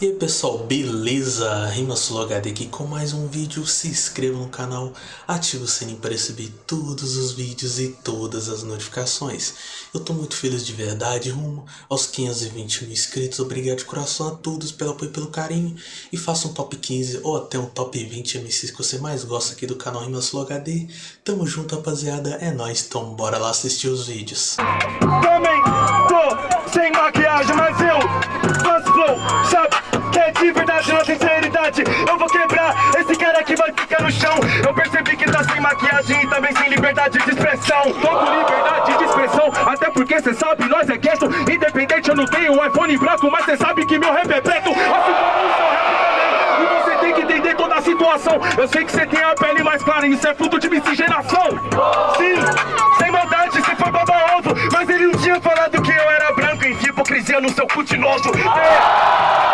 E aí pessoal, beleza? Rimasolo HD aqui com mais um vídeo, se inscreva no canal, ative o sininho para receber todos os vídeos e todas as notificações. Eu tô muito feliz de verdade, rumo aos 520 mil inscritos, obrigado de coração a todos pelo apoio e pelo carinho. E faça um top 15 ou até um top 20 MCs que você mais gosta aqui do canal Rimasolo HD. Tamo junto rapaziada, é nóis, então bora lá assistir os vídeos. Também tô sem maquiagem, mas eu sabe? Que é de verdade na sinceridade Eu vou quebrar, esse cara aqui vai ficar no chão. Eu percebi que tá sem maquiagem e também sem liberdade de expressão. Tô com liberdade de expressão, até porque cê sabe, nós é gesto Independente, eu não tenho um iPhone branco Mas cê sabe que meu rap é preto. Assim como o seu rap também E você tem que entender toda a situação. Eu sei que cê tem a pele mais clara e isso é fruto de miscigenação. Sim, sem maldade, se for baba ovo Mas ele não tinha falado que eu era hipocrisia no seu cu nojo é.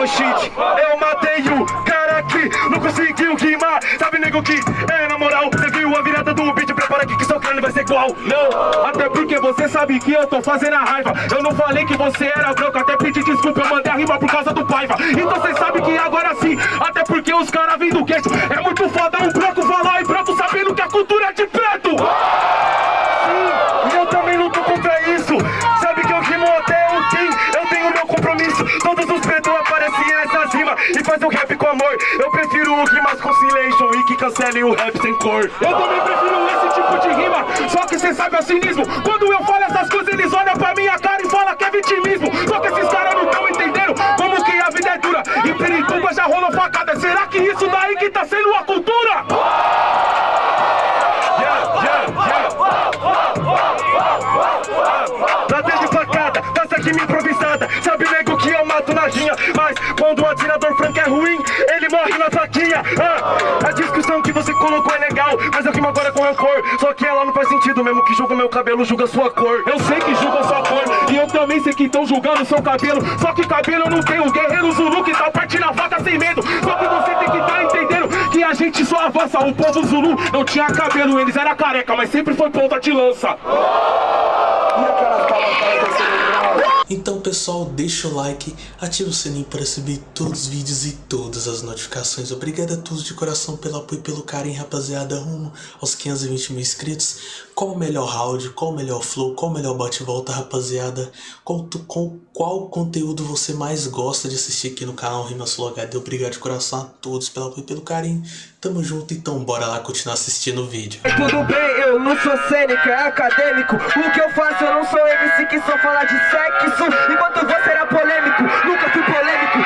Oh shit, eu matei o cara que não conseguiu rimar. Sabe nego que é na moral Você viu a virada do beat, prepara aqui que seu crânio vai ser igual. Não, até porque você sabe que eu tô fazendo a raiva. Eu não falei que você era branco, até pedi desculpa Eu mandei a rima por causa do paiva. Então você sabe que agora sim, até porque os caras vêm do queixo É muito foda um branco falar em branco sabendo que a cultura é de preto e faz o rap com amor Eu prefiro o rimas conciliation e que cancelem o rap sem cor. Eu também prefiro esse tipo de rima, só que cê sabe o cinismo. Quando eu falo essas coisas eles olham pra minha cara e falam que é vitimismo. Só que esses caras não tão entendendo como que a vida é dura. Em Pirituba já rolou facada, será que isso daí que tá sendo a cultura? Na faquinha ah, A discussão que você colocou é legal Mas eu rimo agora com rancor. Só que ela não faz sentido Mesmo que julga meu cabelo, julga sua cor. Eu sei que julga sua cor E eu também sei que estão julgando seu cabelo. Só que cabelo eu não tenho guerreiro Zulu que tá partindo a vaca sem medo. Só que você tem que tá entendendo Que a gente só avança. O povo Zulu não tinha cabelo Eles era careca, mas sempre foi ponta de lança pessoal, deixa o like, ativa o sininho para receber todos os vídeos e todas as notificações. Obrigado a todos de coração pelo apoio e pelo carinho, rapaziada, rumo aos 520 mil inscritos. Qual o melhor round, qual o melhor flow, qual o melhor bate-volta, rapaziada? Qual, qual, qual conteúdo você mais gosta de assistir aqui no canal Rimasolo HD? Obrigado de coração a todos pelo apoio e pelo carinho. Tamo junto, então bora lá continuar assistindo o vídeo. Tudo bem, eu não sou cênico, é acadêmico O que eu faço, eu não sou MC que só fala de sexo Enquanto você era polêmico, nunca fui polêmico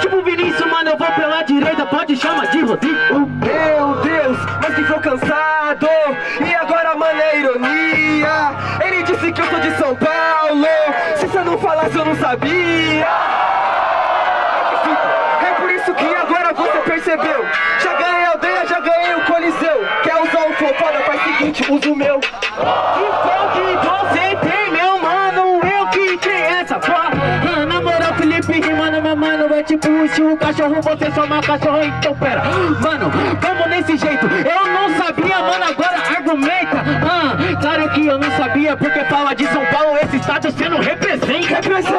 tipo Vinícius, mano, eu vou pela direita, pode chamar de Rodrigo. Meu Deus, mas que flow cansado. E agora, mano, é ironia. Ele disse que eu sou de São Paulo. Se você não falasse, eu não sabia. É por isso que agora você percebeu. Já ganhei a aldeia, já ganhei o coliseu. Quer usar um flow foda, faz o seguinte, usa o meu rimando, meu mano, é tipo se o cachorro, você só uma cachorro, então pera. Mano, vamos nesse jeito, eu não sabia, mano, agora argumenta. Ah, claro que eu não sabia, porque fala de São Paulo, esse estado você não representa. Represento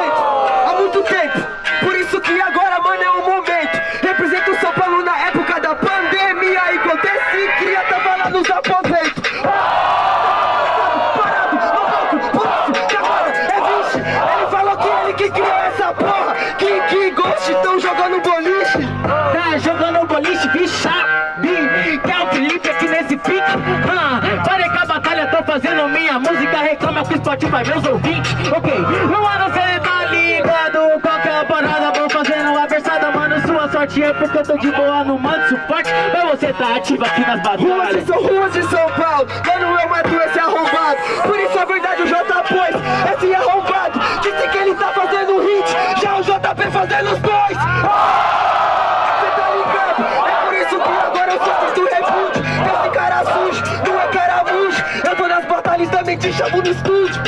há muito tempo. Por isso que agora, mano, é o momento. Represento o São Paulo na época da pandemia. Enquanto esse cria tava lá nos aposentos. Parado, agora é vixe Ele falou que ele que fazendo minha música Reclama com o Spotify, meus ouvintes. Ok, no ano cê tá ligado Qualquer parada, vou fazendo a versada Mano, sua sorte é porque eu tô de boa no mando suporte Mas você tá ativo aqui nas Ruas de batalhas São, ruas de São Paulo. Mano, eu mato esse arrombado. Por isso é verdade o J pôs Esse arrombado. Disse que ele tá fazendo hit. Já o JP fazendo os dois Cê te chamo no estúdio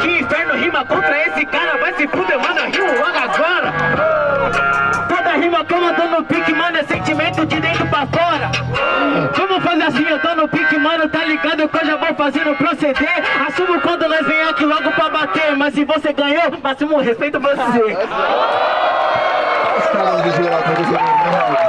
Que inferno rima contra esse cara, vai se fuder, mano, rimo logo agora. Toda rima que eu tô no pique, mano, é sentimento de dentro pra fora. Vamos fazer assim, eu tô no pique, mano, tá ligado que eu já vou fazendo proceder. Assumo quando nós vem aqui logo pra bater Mas se você ganhou, máximo respeito você. Pra você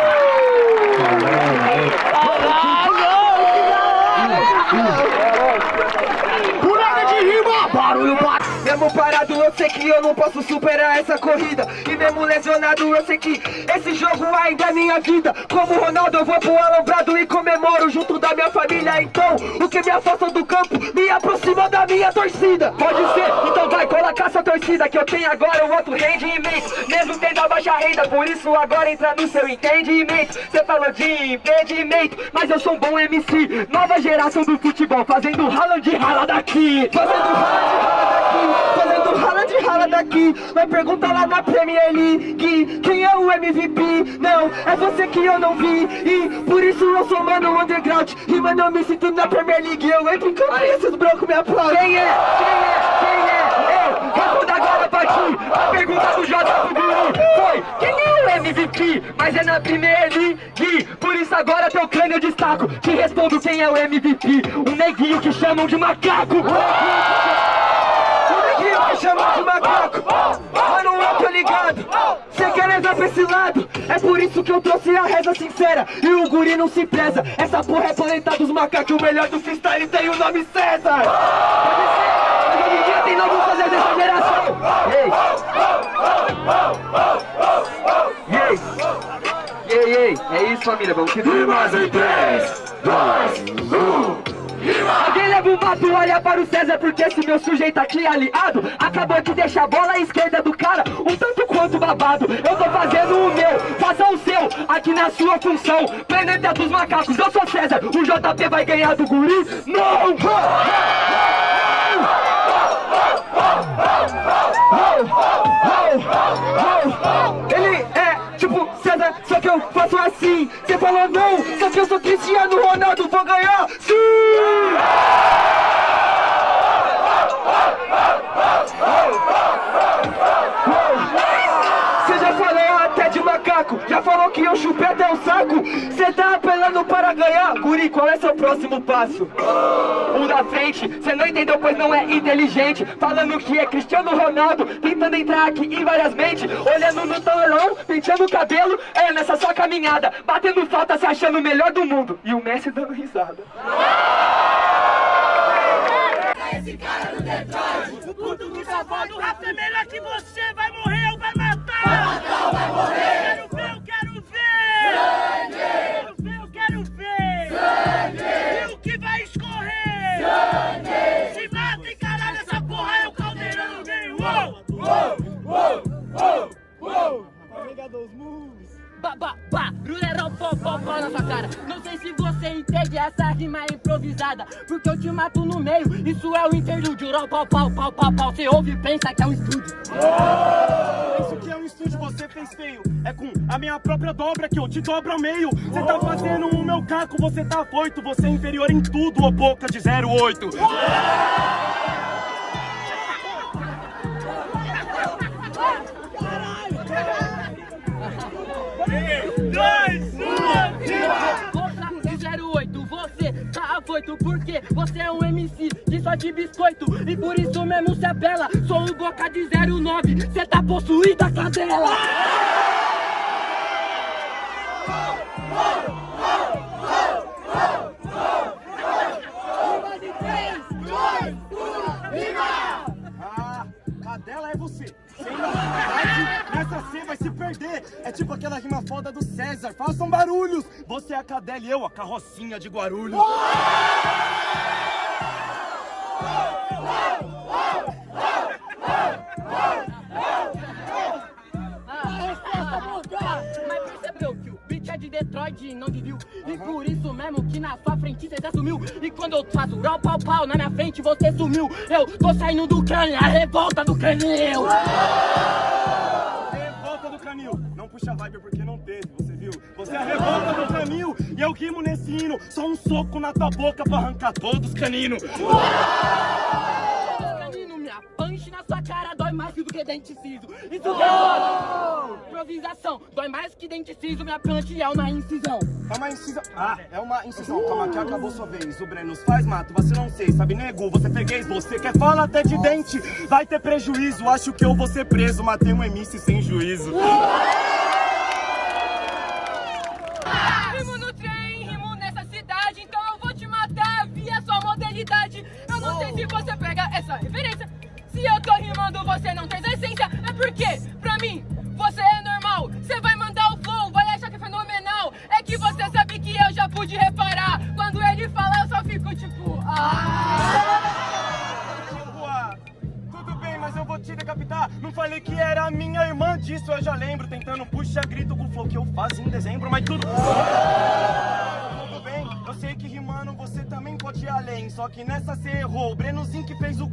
Mesmo parado, eu sei que eu não posso superar essa corrida. E mesmo lesionado, eu sei que esse jogo ainda é minha vida. Como Ronaldo, eu vou pro alambrado e comemoro junto da minha família. Então, o que me afasta do campo, me aproxima da minha torcida. Pode ser, então vai, colocar sua torcida Que eu tenho agora um outro rendimento. Mesmo tendo a baixa renda, por isso agora entra no seu entendimento. Cê falou de impedimento, mas eu sou um bom MC Nova geração do futebol, fazendo rala de rala daqui. Fazendo rala de rala daqui Fazendo rala de rala daqui. Vai perguntar lá na Premier League Quem é o MVP? Não, é você que eu não vi. E por isso eu sou mano underground. E mano eu me sinto na Premier League. Eu entro em campo e esses brancos me aplaudem Quem é? Quem é? Quem é? Eu respondo agora pra ti A pergunta do J pro Guru Foi, quem é o MVP? Mas é na Premier League. Por isso agora teu crânio eu destaco. Te respondo quem é o MVP Um neguinho que chamam de macaco o neguinho me chama de macaco. Mas não eu tô ligado? Cê quer levar pra esse lado. É por isso que eu trouxe a reza sincera. E o guri não se preza. Essa porra é planeta dos macacos. O melhor do freestyle tem o nome César. Mas hoje em dia tem novo fazer dessa geração. Ei Ei Ei, ei, é isso família, vamos que Rimas em 3, 2, 1 Alguém leva um mato, olha para o César Porque esse meu sujeito aqui aliado Acabou de deixar a bola à esquerda do cara Um tanto quanto babado Eu tô fazendo o meu, faça o seu Aqui na sua função Planeta dos macacos, eu sou César O JP vai ganhar do guri? Não! Ele é tipo César, só que eu faço assim Cê falou não, só que eu sou Cristiano Ronaldo Vou ganhar, sim! Cê já falou até de macaco Já falou que eu chupei até o saco. Cê tá apelando para ganhar. Guri, qual é seu próximo passo? O da frente, cê não entendeu pois não é inteligente. Falando que é Cristiano Ronaldo Tentando entrar aqui em várias mentes. Olhando no talão, penteando o cabelo. É nessa sua caminhada. Batendo falta, se achando o melhor do mundo. E o Messi dando risada. O puto do safado, o rato é que você, vai na sua cara. Não sei se você entende essa rima improvisada Porque eu te mato no meio, isso é o interlúdio. Ró, pau, pau, pau, pau, pau. Você ouve e pensa que é um estúdio. Isso que é um estúdio, você fez feio. É com a minha própria dobra que eu te dobro ao meio. Você tá fazendo o meu caco, você tá afoito Você é inferior em tudo, ô boca de 08 Dois, afoito Porque você é um MC de só de biscoito. E por isso mesmo se apela Sou o boca de 09, cê tá possuída cadela se perder. É tipo aquela rima foda do César. Façam barulhos. Você é a cadela e eu a carrocinha de Guarulhos. Mas percebeu que o beat é de Detroit e não de Rio E por isso mesmo que na sua frente cê já sumiu E quando eu faço rau pau pau na minha frente você sumiu Eu tô saindo do crânio, a revolta do crânio puxa vibe porque não teve, você viu? Você é a revolta do caminho e eu rimo nesse hino. Só um soco na tua boca pra arrancar todos os caninos. Canino, minha punch na sua cara dói mais do que dente ciso. Isso que é foda. Improvisação, dói mais que dente ciso, minha punch é uma incisão. É uma incisão. Ah, é uma incisão. Calma que acabou sua vez. O Breno faz mato, você não sei, sabe nego? Você freguês, você quer falar até de dente. Vai ter prejuízo, acho que eu vou ser preso. Matei um MC sem juízo. Rimo Se você pega essa referência. Se eu tô rimando, você não tem essência. É porque, pra mim,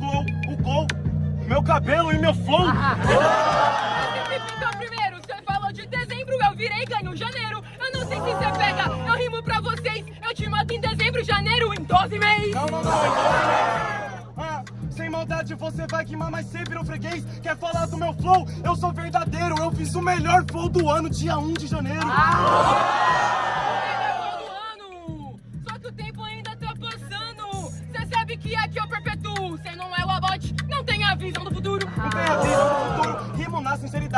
gol, o gol. Meu cabelo e meu flow. Então, primeiro, você falou de dezembro, eu virei ganho janeiro. Eu não sei se você pega, eu rimo pra vocês. Eu te mato em dezembro, janeiro, em 12 meses. Não, não, não. Ah, sem maldade você vai queimar, mas você virou freguês. Quer falar do meu flow? Eu sou verdadeiro. Eu fiz o melhor flow do ano, dia 1 de janeiro.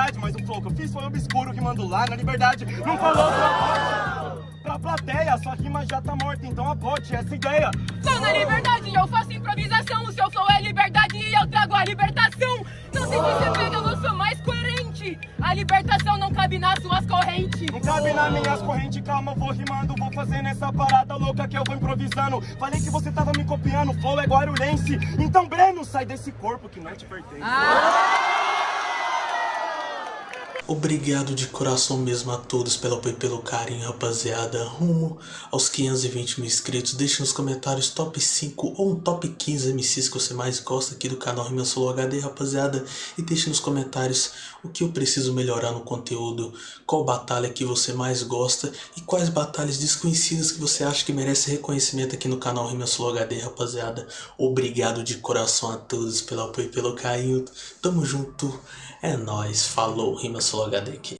Sinceridade. Mas o flow que eu fiz foi obscuro, rimando lá na liberdade. Não falou pra, pra plateia, sua rima já tá morta, então abote essa ideia. Tô na liberdade, eu faço improvisação. O seu flow é liberdade e eu trago a libertação. Não sei se você pega, eu sou mais coerente. A libertação não cabe nas suas correntes. Não cabe nas minhas correntes, calma, eu vou rimando, vou fazendo essa parada louca que eu vou improvisando. Falei que você tava me copiando, flow é guarulhense. Então, Breno, sai desse corpo que não te pertence. Obrigado de coração mesmo a todos pelo apoio e pelo carinho, rapaziada. Rumo aos 520 mil inscritos. Deixe nos comentários top 5 ou um top 15 MCs que você mais gosta aqui do canal Rima Solo HD, rapaziada. E deixe nos comentários o que eu preciso melhorar no conteúdo, qual batalha que você mais gosta e quais batalhas desconhecidas que você acha que merece reconhecimento aqui no canal Rima Solo HD, rapaziada. Obrigado de coração a todos pelo apoio e pelo carinho. Tamo junto. É nóis. Falou, Rima Solo HD aqui.